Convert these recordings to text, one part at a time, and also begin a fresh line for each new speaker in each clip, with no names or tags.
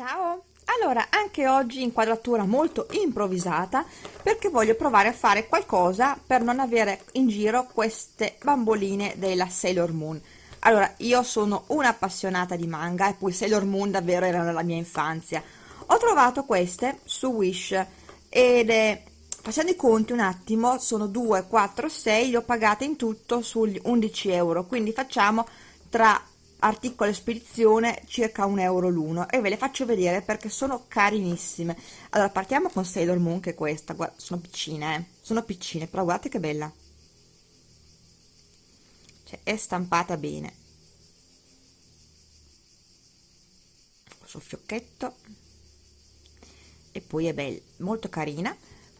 Ciao! Allora, anche oggi inquadratura molto improvvisata perché voglio provare a fare qualcosa per non avere in giro queste bamboline della Sailor Moon. Allora, io sono un'appassionata di manga e poi Sailor Moon davvero era nella mia infanzia. Ho trovato queste su Wish ed è, facendo i conti un attimo, sono 2, 4, 6, le ho pagate in tutto sugli 11 euro, quindi facciamo tra articolo e spedizione circa un euro l'uno e ve le faccio vedere perché sono carinissime. Allora partiamo con Sailor Moon che è questa. Guarda, sono piccine eh? sono piccine però guardate che bella. Cioè è stampata bene. Questo fiocchetto. E poi è bella molto carina.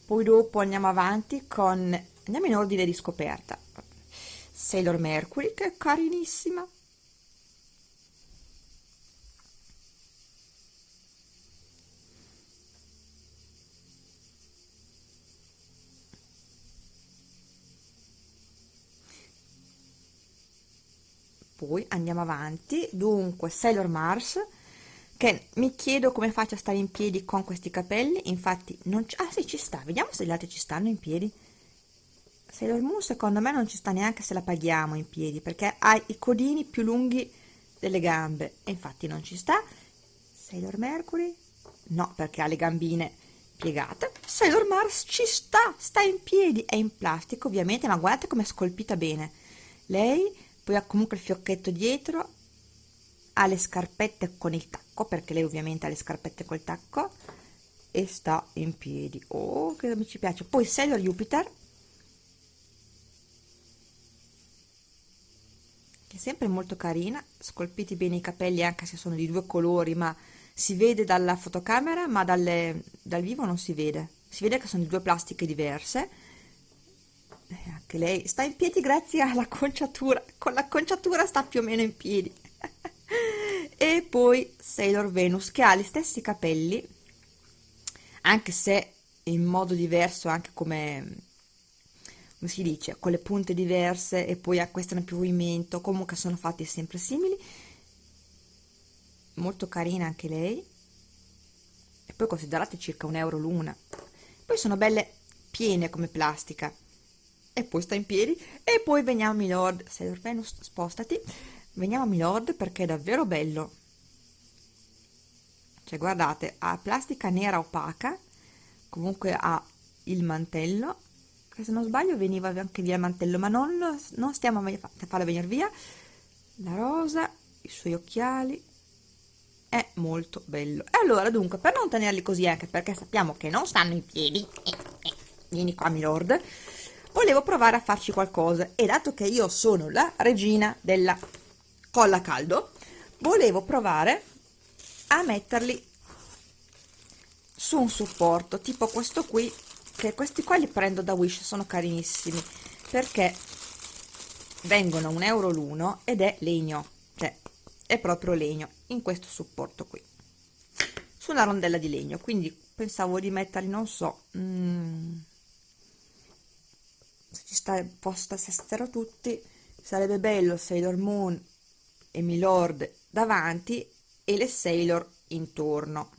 Poi dopo andiamo avanti con andiamo in ordine di scoperta. Sailor Mercury che è carinissima poi andiamo avanti. Dunque Sailor Mars che mi chiedo come faccia a stare in piedi con questi capelli. Infatti non c- ah sì ci sta. Vediamo se gli altri ci stanno in piedi. Sailor Moon secondo me non ci sta neanche se la paghiamo in piedi perché ha i codini più lunghi delle gambe. E infatti non ci sta. Sailor Mercury? No perché ha le gambine piegate. Sailor Mars ci sta sta in piedi. È in plastica ovviamente ma guardate come è scolpita bene. Lei poi ha comunque il fiocchetto dietro ha le scarpette con il tacco perché lei ovviamente ha le scarpette col tacco e sta in piedi. Oh che mi ci piace. Poi Sailor Jupiter che è sempre molto carina scolpiti bene i capelli anche se sono di due colori ma si vede dalla fotocamera ma dalle, dal vivo non si vede. Si vede che sono di due plastiche diverse anche lei sta in piedi grazie alla conciatura. Con la conciatura sta più o meno in piedi. E poi Sailor Venus che ha gli stessi capelli anche se in modo diverso anche come come si dice con le punte diverse e poi a questa hanno più movimento comunque sono fatti sempre simili. Molto carina anche lei. E poi considerate circa un euro l'una. Poi sono belle piene come plastica e poi sta in piedi. E poi veniamo a Milord. Sailor Venus spostati. Veniamo a Milord perché è davvero bello. Cioè guardate ha plastica nera opaca comunque ha il mantello. Che se non sbaglio veniva anche via il mantello ma non, non stiamo a farlo venire via. La rosa i suoi occhiali. È molto bello. E allora dunque per non tenerli così anche perché sappiamo che non stanno in piedi eh, eh, vieni qua Milord volevo provare a farci qualcosa e dato che io sono la regina della colla a caldo volevo provare a metterli su un supporto tipo questo qui che questi qua li prendo da Wish sono carinissimi perché vengono un euro l'uno ed è legno cioè è proprio legno in questo supporto qui su una rondella di legno quindi pensavo di metterli non so mm, se ci sta posta stessero tutti sarebbe bello Sailor Moon e Milord davanti e le Sailor intorno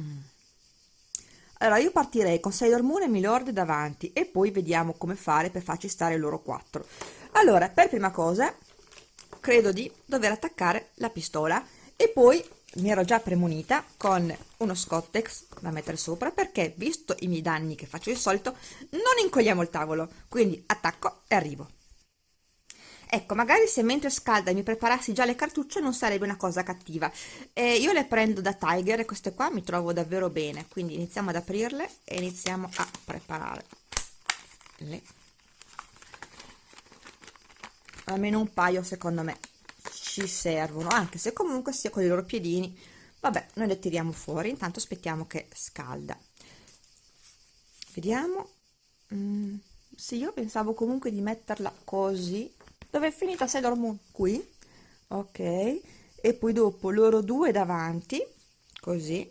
mm. allora io partirei con Sailor Moon e Milord davanti e poi vediamo come fare per farci stare loro quattro allora per prima cosa credo di dover attaccare la pistola e poi mi ero già premunita con uno scottex da mettere sopra perché visto i miei danni che faccio di solito non incolliamo il tavolo. Quindi attacco e arrivo. Ecco magari se mentre scalda mi preparassi già le cartucce non sarebbe una cosa cattiva. Eh, io le prendo da Tiger e queste qua mi trovo davvero bene. Quindi iniziamo ad aprirle e iniziamo a preparare le almeno un paio secondo me ci servono anche se comunque sia con i loro piedini. Vabbè noi le tiriamo fuori intanto aspettiamo che scalda. Vediamo. Mm, sì io pensavo comunque di metterla così. Dove è finita? Sailor Moon qui? Ok. E poi dopo loro due davanti così.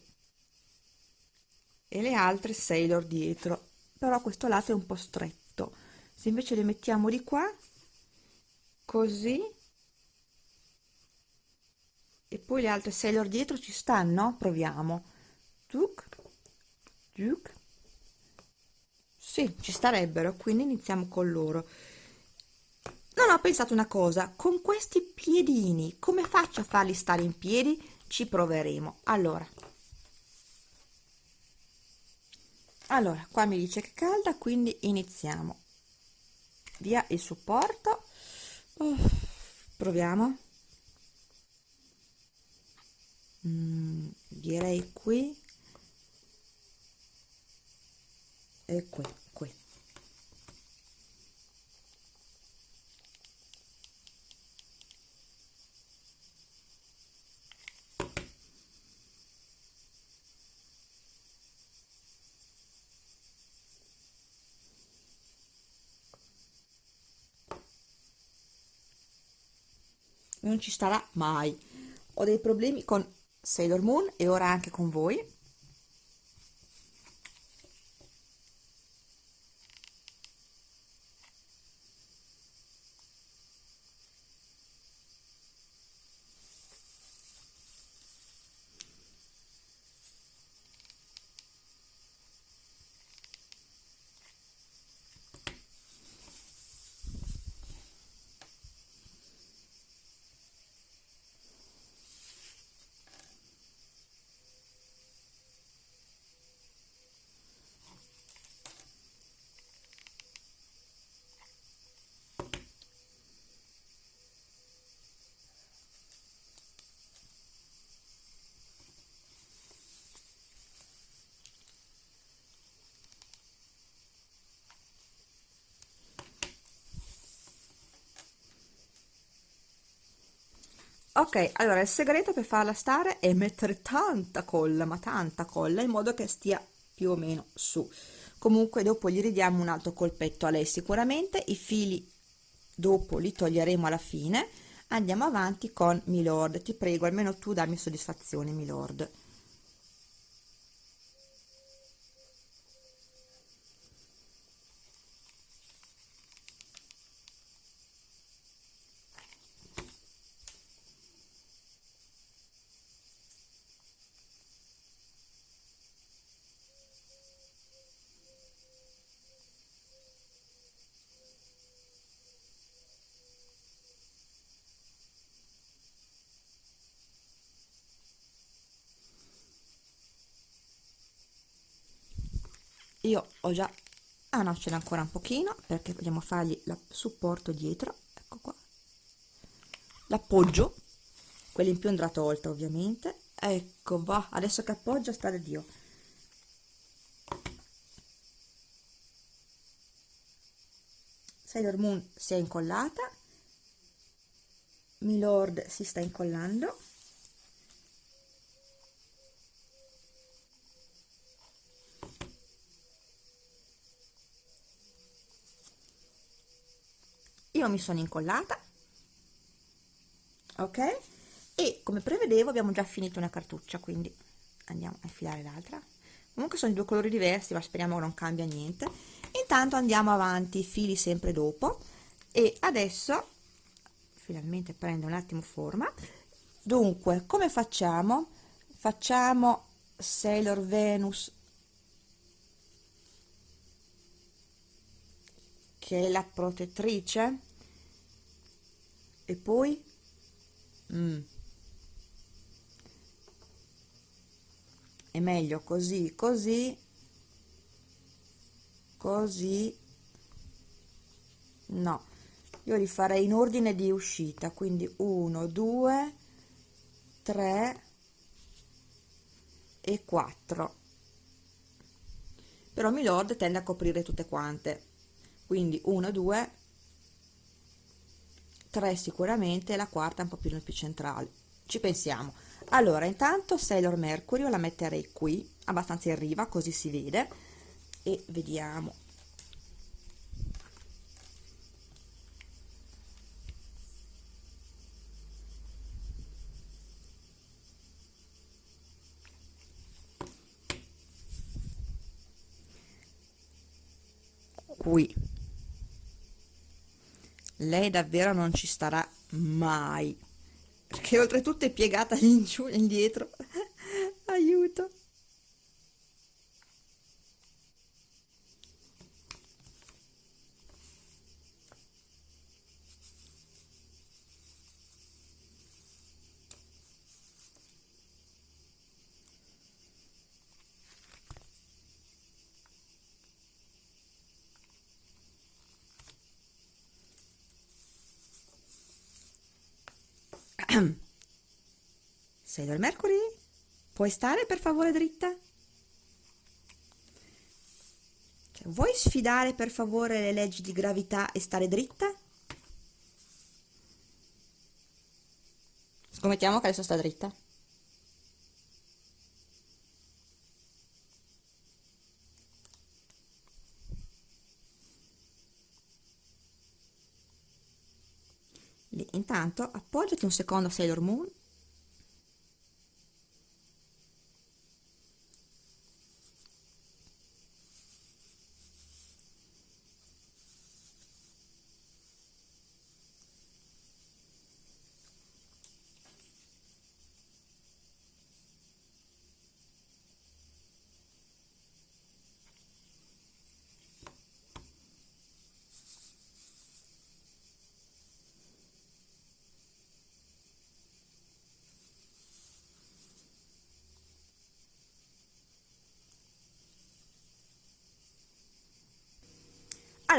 E le altre Sailor dietro. Però questo lato è un po' stretto. Se invece le mettiamo di qua così e poi le altre Sailor dietro ci stanno? proviamo. Tuk, tuk. sì, ci starebbero quindi iniziamo con loro. Non ho pensato una cosa. Con questi piedini come faccio a farli stare in piedi? Ci proveremo. Allora. Allora qua mi dice che calda quindi iniziamo. Via il supporto. Oh, proviamo mm, direi qui. E qui qui. Non ci starà mai. Ho dei problemi con Sailor Moon e ora anche con voi ok allora il segreto per farla stare è mettere tanta colla ma tanta colla in modo che stia più o meno su. Comunque dopo gli ridiamo un altro colpetto a lei sicuramente. I fili dopo li toglieremo alla fine. Andiamo avanti con milord. Ti prego almeno tu dammi soddisfazione milord io ho già ah no ce n'è ancora un pochino perché vogliamo fargli il supporto dietro ecco qua. L'appoggio quello in più andrà tolto ovviamente. Ecco va adesso che appoggio sta da dio. Sailor Moon si è incollata. Milord si sta incollando io mi sono incollata. Ok? E come prevedevo abbiamo già finito una cartuccia quindi andiamo a infilare l'altra. Comunque sono due colori diversi ma speriamo non cambia niente. Intanto andiamo avanti fili sempre dopo. E adesso finalmente prende un attimo forma. Dunque come facciamo? Facciamo Sailor Venus che è la protettrice e poi? Mm. è meglio così così così. No io li farei in ordine di uscita quindi 1 2 3 e 4 però Milord tende a coprire tutte quante. Quindi 1 2 3 sicuramente la quarta un po' più, più centrale. Ci pensiamo. Allora intanto Sailor Mercury la metterei qui abbastanza in riva così si vede e vediamo. Qui lei davvero non ci starà mai. Perché oltretutto è piegata in giù e indietro Sailor Mercury, puoi stare per favore dritta? Cioè, vuoi sfidare per favore le leggi di gravità e stare dritta? Scommettiamo che adesso sta dritta. Lì, intanto appoggiati un secondo a Sailor Moon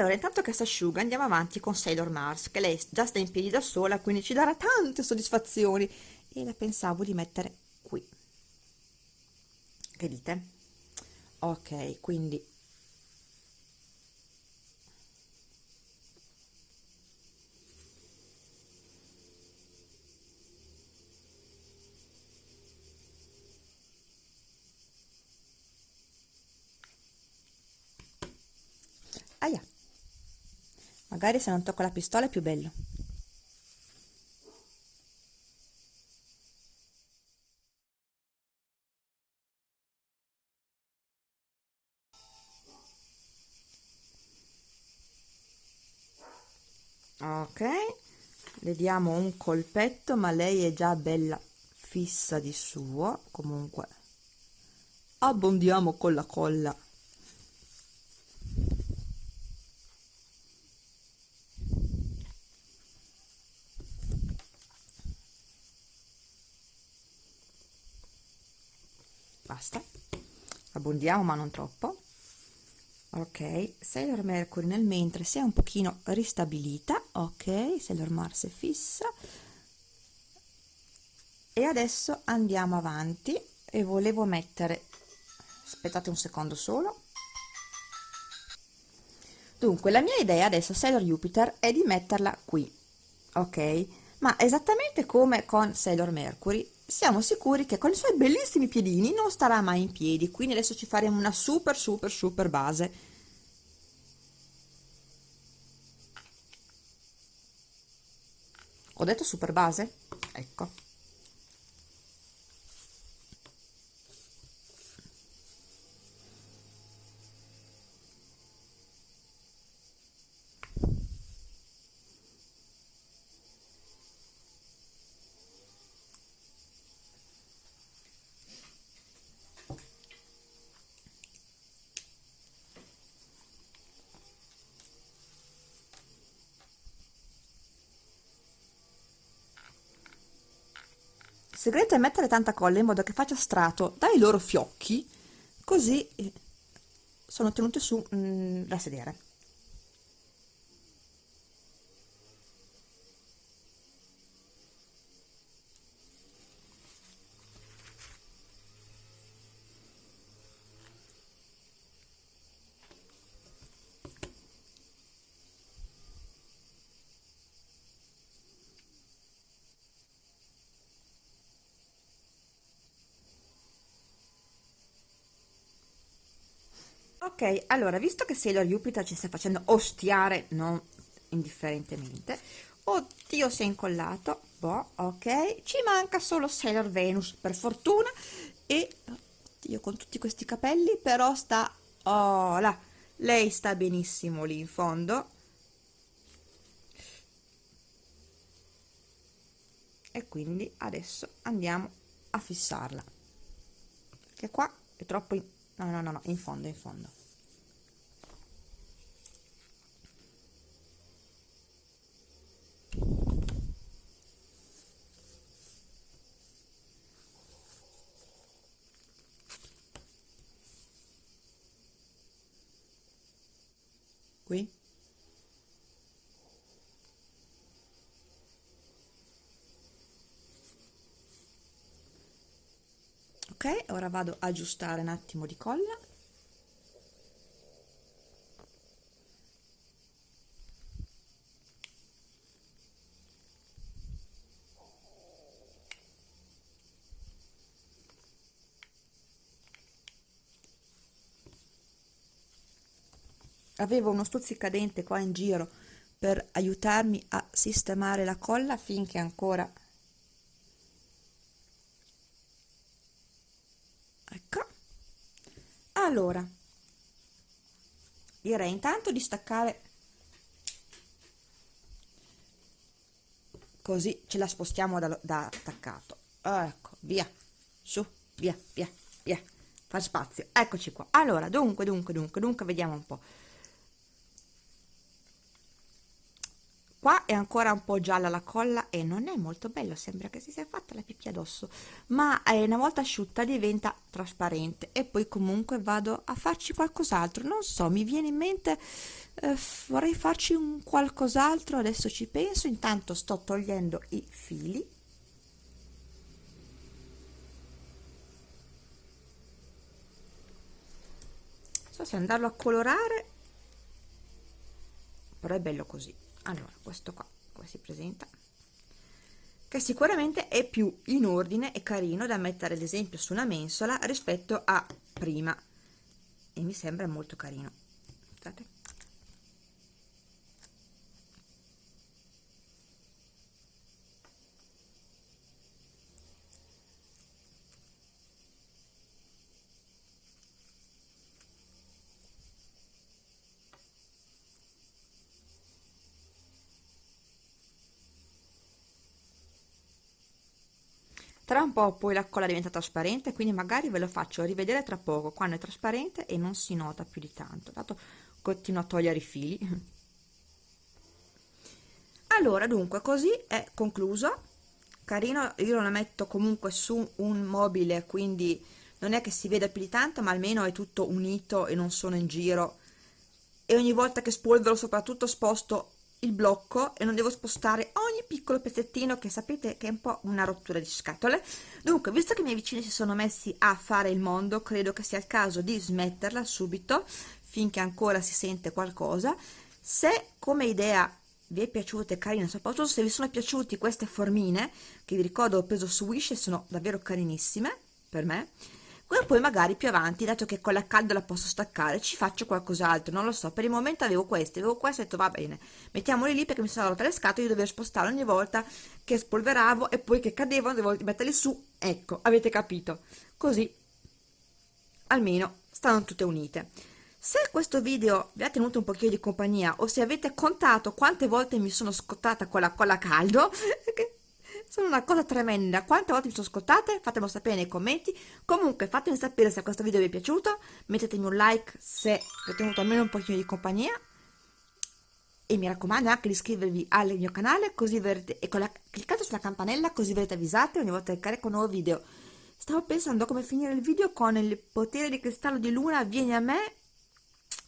Allora, intanto che si asciuga andiamo avanti con Sailor Mars, che lei già sta in piedi da sola, quindi ci darà tante soddisfazioni. E la pensavo di mettere qui. Che dite? Ok, quindi... Aia! Magari se non tocco la pistola è più bello. Ok, le diamo un colpetto, ma lei è già bella fissa di suo. Comunque, abbondiamo con la colla basta. Abbondiamo ma non troppo. Ok Sailor Mercury nel mentre si è un pochino ristabilita. Ok Sailor Mars è fissa. E adesso andiamo avanti. E volevo mettere aspettate un secondo solo. Dunque la mia idea adesso Sailor Jupiter è di metterla qui. Ok? Ma esattamente come con Sailor Mercury siamo sicuri che con i suoi bellissimi piedini non starà mai in piedi, quindi adesso ci faremo una super super super base. Ho detto super base? Ecco. Segreto è mettere tanta colla in modo che faccia strato dai loro fiocchi, così eh, sono tenute su mm, da sedere. Allora visto che Sailor Jupiter ci sta facendo ostiare non indifferentemente oddio si è incollato. Boh ok ci manca solo Sailor Venus per fortuna e oddio con tutti questi capelli però sta oh là lei sta benissimo lì in fondo. E quindi adesso andiamo a fissarla. Che qua è troppo in... no no no no in fondo in fondo qui. Ok ora vado a aggiustare un attimo di colla avevo uno stuzzicadente qua in giro per aiutarmi a sistemare la colla finché ancora ecco. Allora direi intanto di staccare così ce la spostiamo da, da attaccato. Ecco via su via via via far spazio. Eccoci qua. Allora dunque dunque dunque dunque vediamo un po' qua è ancora un po' gialla la colla e non è molto bello sembra che si sia fatta la pipì addosso ma eh, una volta asciutta diventa trasparente e poi comunque vado a farci qualcos'altro. Non so mi viene in mente eh, vorrei farci un qualcos'altro adesso ci penso. Intanto sto togliendo i fili. So se andarlo a colorare però è bello così allora questo qua come si presenta? Che sicuramente è più in ordine e carino da mettere ad esempio su una mensola rispetto a prima. E mi sembra molto carino Guardate. Tra un po' poi la colla diventa trasparente quindi magari ve lo faccio rivedere tra poco quando è trasparente e non si nota più di tanto. Dato continuo a togliere i fili. Allora dunque così è concluso. Carino io lo metto comunque su un mobile quindi non è che si veda più di tanto ma almeno è tutto unito e non sono in giro. E ogni volta che spolvero soprattutto sposto il blocco e non devo spostare ogni piccolo pezzettino che sapete che è un po' una rottura di scatole. Dunque visto che i miei vicini si sono messi a fare il mondo credo che sia il caso di smetterla subito finché ancora si sente qualcosa. Se come idea vi è piaciuta e carina soprattutto se vi sono piaciuti queste formine che vi ricordo ho preso su Wish e sono davvero carinissime per me poi magari più avanti dato che con la calda la posso staccare ci faccio qualcos'altro non lo so. Per il momento avevo queste avevo queste ho detto va bene mettiamoli lì perché mi sono rotte le scatole io dovevo spostare ogni volta che spolveravo e poi che cadevano devo metterli su. Ecco avete capito. Così almeno stanno tutte unite. Se questo video vi ha tenuto un pochino di compagnia o se avete contato quante volte mi sono scottata con la colla caldo sono una cosa tremenda. Quante volte mi sono scottate fatemelo sapere nei commenti. Comunque fatemi sapere se questo video vi è piaciuto. Mettetemi un like se vi ho tenuto almeno un pochino di compagnia. E mi raccomando anche di iscrivervi al mio canale così verrete e la, cliccate sulla campanella così verrete avvisate ogni volta che carico un nuovo video. Stavo pensando come finire il video con il potere di cristallo di luna vieni a me.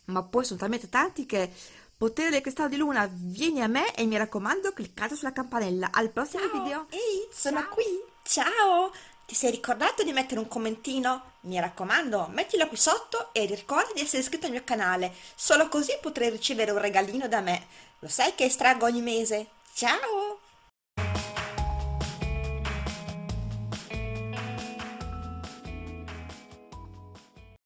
Ma poi sono talmente tanti che Potere del cristallo di luna, vieni a me e mi raccomando cliccate sulla campanella. Al prossimo
Ciao.
video.
Ehi, sono Ciao. qui. Ciao! Ti sei ricordato di mettere un commentino? Mi raccomando, mettilo qui sotto e ricorda di essere iscritto al mio canale. Solo così potrai ricevere un regalino da me. Lo sai che estraggo ogni mese? Ciao!